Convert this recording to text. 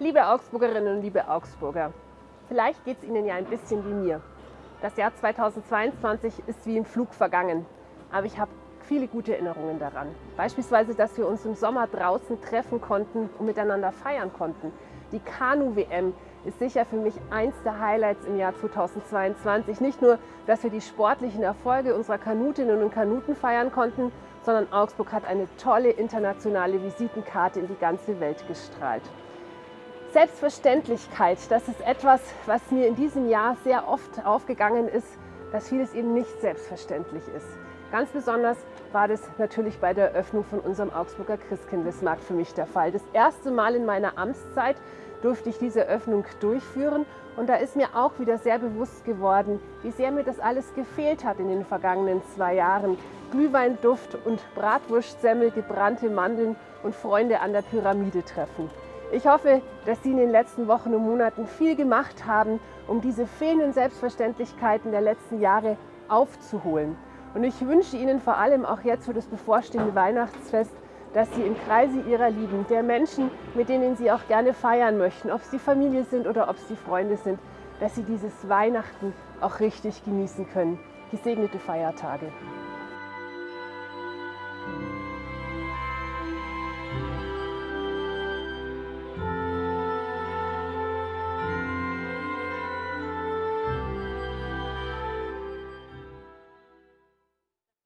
Liebe Augsburgerinnen und liebe Augsburger, vielleicht geht es Ihnen ja ein bisschen wie mir. Das Jahr 2022 ist wie im Flug vergangen, aber ich habe viele gute Erinnerungen daran. Beispielsweise, dass wir uns im Sommer draußen treffen konnten und miteinander feiern konnten. Die Kanu-WM ist sicher für mich eins der Highlights im Jahr 2022. Nicht nur, dass wir die sportlichen Erfolge unserer Kanutinnen und Kanuten feiern konnten, sondern Augsburg hat eine tolle internationale Visitenkarte in die ganze Welt gestrahlt. Selbstverständlichkeit, das ist etwas, was mir in diesem Jahr sehr oft aufgegangen ist, dass vieles eben nicht selbstverständlich ist. Ganz besonders war das natürlich bei der Eröffnung von unserem Augsburger Christkindlesmarkt für mich der Fall. Das erste Mal in meiner Amtszeit durfte ich diese Eröffnung durchführen und da ist mir auch wieder sehr bewusst geworden, wie sehr mir das alles gefehlt hat in den vergangenen zwei Jahren. Glühweinduft und Bratwurstsemmel, gebrannte Mandeln und Freunde an der Pyramide treffen. Ich hoffe, dass Sie in den letzten Wochen und Monaten viel gemacht haben, um diese fehlenden Selbstverständlichkeiten der letzten Jahre aufzuholen. Und ich wünsche Ihnen vor allem auch jetzt für das bevorstehende Weihnachtsfest, dass Sie im Kreise Ihrer Lieben, der Menschen, mit denen Sie auch gerne feiern möchten, ob es die Familie sind oder ob es die Freunde sind, dass Sie dieses Weihnachten auch richtig genießen können. Gesegnete Feiertage.